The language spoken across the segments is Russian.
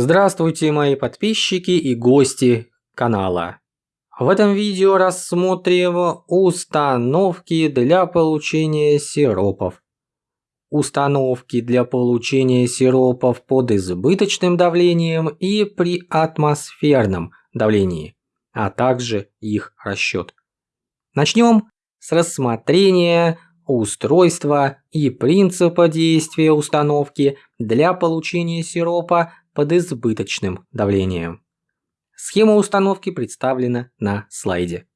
Здравствуйте, мои подписчики и гости канала. В этом видео рассмотрим установки для получения сиропов. Установки для получения сиропов под избыточным давлением и при атмосферном давлении, а также их расчет. Начнем с рассмотрения устройства и принципа действия установки для получения сиропа под избыточным давлением. Схема установки представлена на слайде.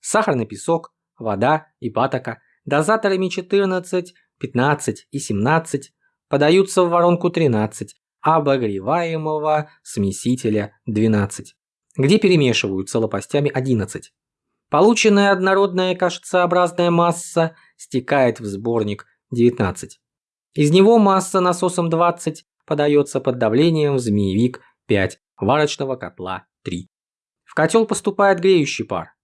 Сахарный песок, вода и патока дозаторами 14, 15 и 17 подаются в воронку 13 обогреваемого смесителя 12, где перемешиваются лопастями 11. Полученная однородная кашицеобразная масса стекает в сборник 19. Из него масса насосом 20 подается под давлением в змеевик 5 варочного котла 3. В котел поступает греющий пар.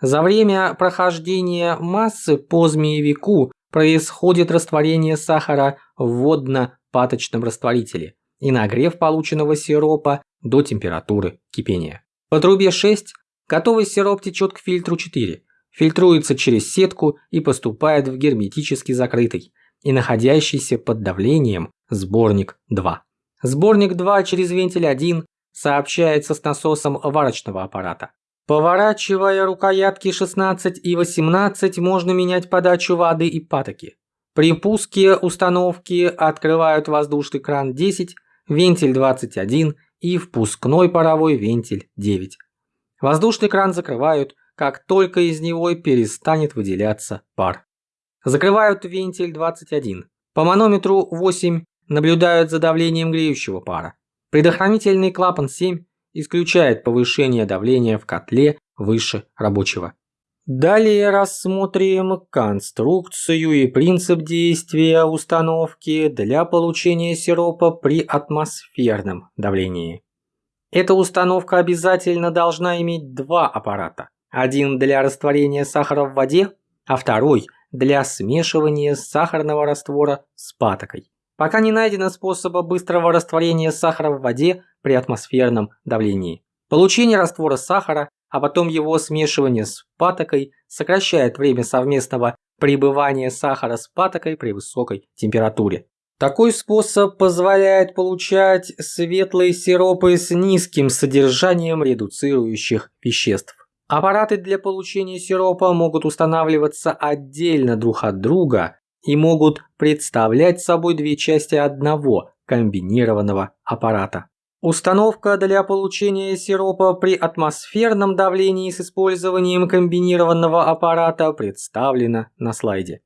За время прохождения массы по змеевику происходит растворение сахара в водно-паточном растворителе и нагрев полученного сиропа до температуры кипения. По трубе 6 Готовый сироп течет к фильтру 4, фильтруется через сетку и поступает в герметически закрытый и находящийся под давлением сборник 2. Сборник 2 через вентиль 1 сообщается с насосом варочного аппарата. Поворачивая рукоятки 16 и 18 можно менять подачу воды и патоки. При пуске установки открывают воздушный кран 10, вентиль 21 и впускной паровой вентиль 9. Воздушный кран закрывают, как только из него перестанет выделяться пар. Закрывают вентиль 21. По манометру 8 наблюдают за давлением греющего пара. Предохранительный клапан 7 исключает повышение давления в котле выше рабочего. Далее рассмотрим конструкцию и принцип действия установки для получения сиропа при атмосферном давлении. Эта установка обязательно должна иметь два аппарата. Один для растворения сахара в воде, а второй для смешивания сахарного раствора с патокой. Пока не найдено способа быстрого растворения сахара в воде при атмосферном давлении. Получение раствора сахара, а потом его смешивание с патокой сокращает время совместного пребывания сахара с патокой при высокой температуре. Такой способ позволяет получать светлые сиропы с низким содержанием редуцирующих веществ. Аппараты для получения сиропа могут устанавливаться отдельно друг от друга и могут представлять собой две части одного комбинированного аппарата. Установка для получения сиропа при атмосферном давлении с использованием комбинированного аппарата представлена на слайде.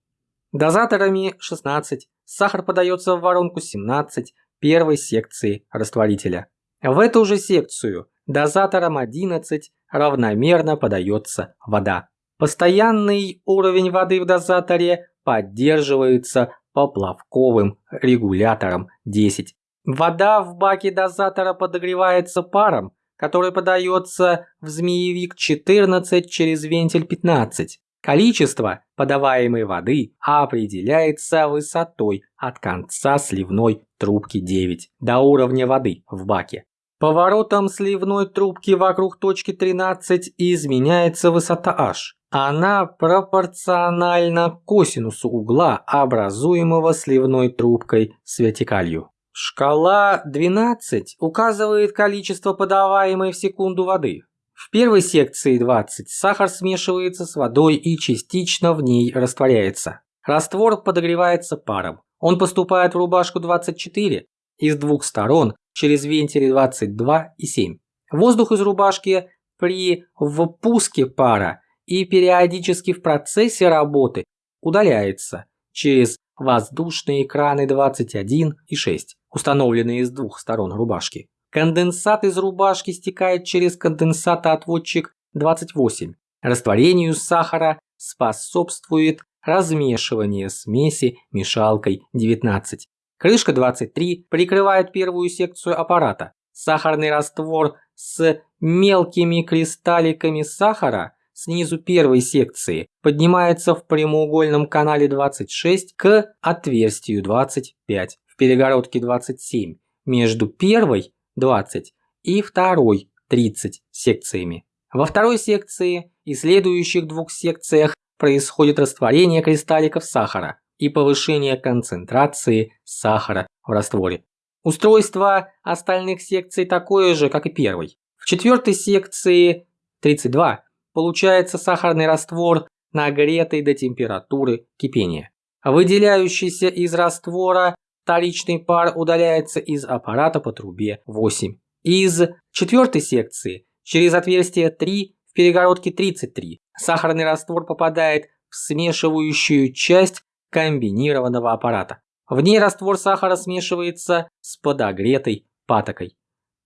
Дозаторами 16 сахар подается в воронку 17 первой секции растворителя. В эту же секцию дозатором 11 равномерно подается вода. Постоянный уровень воды в дозаторе поддерживается поплавковым регулятором 10. Вода в баке дозатора подогревается паром, который подается в змеевик 14 через вентиль 15. Количество подаваемой воды определяется высотой от конца сливной трубки 9 до уровня воды в баке. Поворотом сливной трубки вокруг точки 13 изменяется высота h. Она пропорциональна косинусу угла, образуемого сливной трубкой с вертикалью. Шкала 12 указывает количество подаваемой в секунду воды. В первой секции 20 сахар смешивается с водой и частично в ней растворяется. Раствор подогревается паром. Он поступает в рубашку 24 из двух сторон через вентили 22 и 7. Воздух из рубашки при впуске пара и периодически в процессе работы удаляется через воздушные краны 21 и 6, установленные с двух сторон рубашки. Конденсат из рубашки стекает через конденсатоотводчик 28. Растворению сахара способствует размешивание смеси мешалкой 19. Крышка 23 прикрывает первую секцию аппарата. Сахарный раствор с мелкими кристалликами сахара снизу первой секции поднимается в прямоугольном канале 26 к отверстию 25 в перегородке 27 между первой 20 и второй 30 секциями. Во второй секции и следующих двух секциях происходит растворение кристалликов сахара и повышение концентрации сахара в растворе. Устройство остальных секций такое же, как и первой. В четвертой секции 32 получается сахарный раствор, нагретый до температуры кипения. Выделяющийся из раствора вторичный пар удаляется из аппарата по трубе 8. Из четвертой секции через отверстие 3 в перегородке 33 сахарный раствор попадает в смешивающую часть комбинированного аппарата. В ней раствор сахара смешивается с подогретой патокой.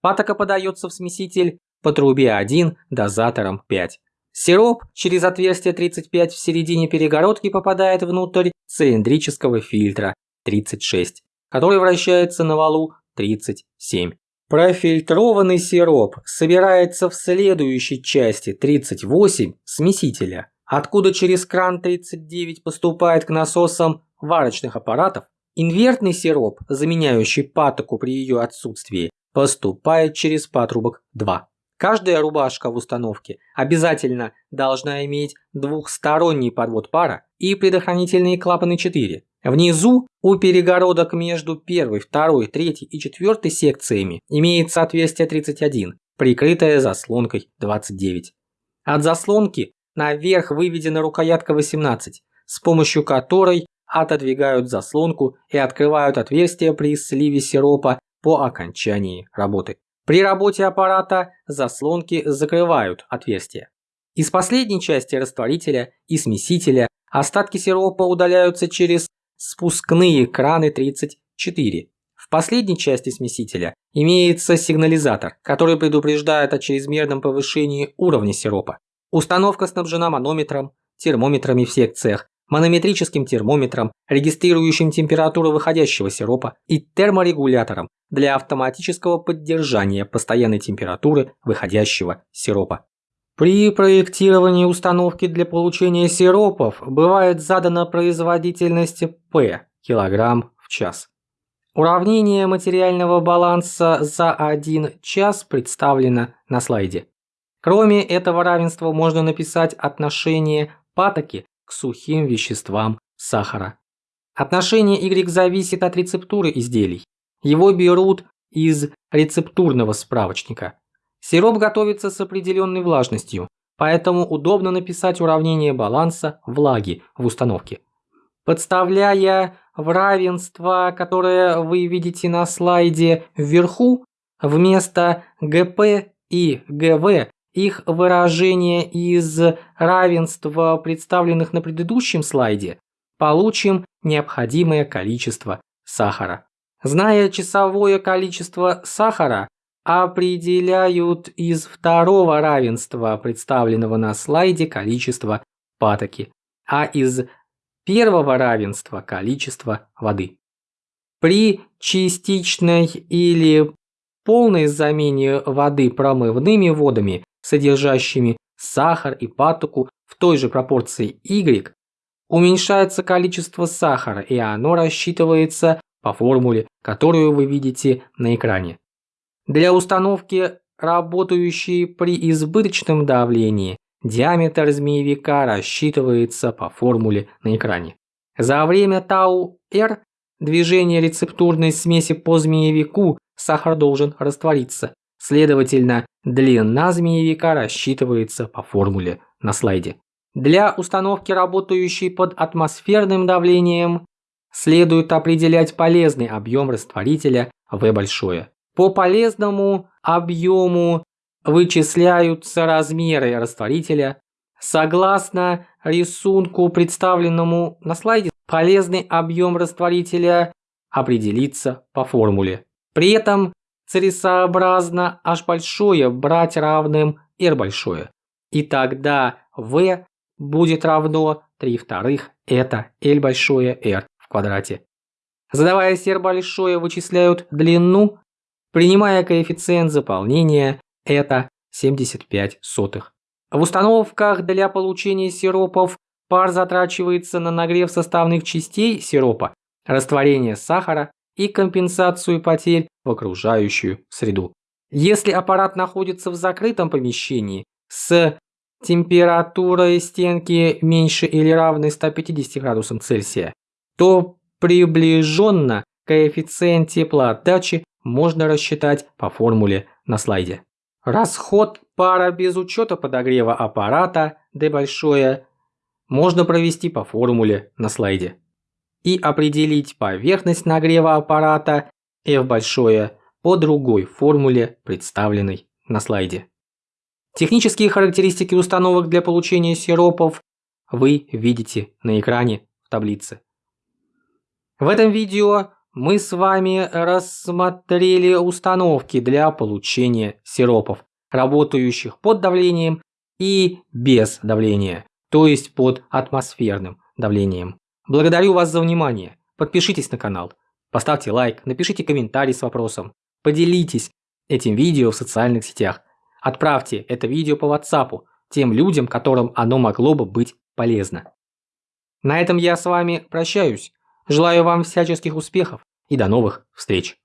Патока подается в смеситель по трубе 1 дозатором 5. Сироп через отверстие 35 в середине перегородки попадает внутрь цилиндрического фильтра 36, который вращается на валу 37. Профильтрованный сироп собирается в следующей части 38 смесителя, откуда через кран 39 поступает к насосам варочных аппаратов. Инвертный сироп, заменяющий патоку при ее отсутствии, поступает через патрубок 2. Каждая рубашка в установке обязательно должна иметь двухсторонний подвод пара и предохранительные клапаны 4. Внизу у перегородок между первой, второй, третьей и четвертой секциями имеется отверстие 31, прикрытое заслонкой 29. От заслонки наверх выведена рукоятка 18, с помощью которой отодвигают заслонку и открывают отверстие при сливе сиропа по окончании работы. При работе аппарата заслонки закрывают отверстие. Из последней части растворителя и смесителя остатки сиропа удаляются через спускные краны 34. В последней части смесителя имеется сигнализатор, который предупреждает о чрезмерном повышении уровня сиропа. Установка снабжена манометром, термометрами в секциях, манометрическим термометром, регистрирующим температуру выходящего сиропа и терморегулятором для автоматического поддержания постоянной температуры выходящего сиропа. При проектировании установки для получения сиропов бывает задана производительность P кг в час. Уравнение материального баланса за 1 час представлено на слайде. Кроме этого равенства можно написать отношение патоки к сухим веществам сахара. Отношение Y зависит от рецептуры изделий. Его берут из рецептурного справочника. Сироп готовится с определенной влажностью, поэтому удобно написать уравнение баланса влаги в установке. Подставляя в равенство, которое вы видите на слайде вверху, вместо ГП и ГВ их выражение из равенства, представленных на предыдущем слайде, получим необходимое количество сахара. Зная часовое количество сахара, определяют из второго равенства, представленного на слайде, количество патоки, а из первого равенства количество воды. При частичной или полной замене воды промывными водами содержащими сахар и патоку в той же пропорции Y, уменьшается количество сахара, и оно рассчитывается по формуле, которую вы видите на экране. Для установки, работающей при избыточном давлении, диаметр змеевика рассчитывается по формуле на экране. За время тау-r движения рецептурной смеси по змеевику сахар должен раствориться. Следовательно, длина змеевика рассчитывается по формуле на слайде. Для установки, работающей под атмосферным давлением, следует определять полезный объем растворителя V большое. По полезному объему вычисляются размеры растворителя. Согласно рисунку, представленному на слайде, полезный объем растворителя определится по формуле. При этом целесообразно h большое брать равным r большое. И тогда v будет равно 3 вторых это L большое R в квадрате. Задавая r большое, вычисляют длину, принимая коэффициент заполнения это 75 сотых. В установках для получения сиропов пар затрачивается на нагрев составных частей сиропа, растворение сахара и компенсацию потерь в окружающую среду. Если аппарат находится в закрытом помещении с температурой стенки меньше или равной 150 градусам Цельсия, то приближенно коэффициент теплоотдачи можно рассчитать по формуле на слайде. Расход пара без учета подогрева аппарата D большое можно провести по формуле на слайде. И определить поверхность нагрева аппарата F большое по другой формуле, представленной на слайде. Технические характеристики установок для получения сиропов вы видите на экране в таблице. В этом видео мы с вами рассмотрели установки для получения сиропов, работающих под давлением и без давления, то есть под атмосферным давлением. Благодарю вас за внимание. Подпишитесь на канал, поставьте лайк, напишите комментарий с вопросом, поделитесь этим видео в социальных сетях. Отправьте это видео по WhatsApp тем людям, которым оно могло бы быть полезно. На этом я с вами прощаюсь. Желаю вам всяческих успехов и до новых встреч.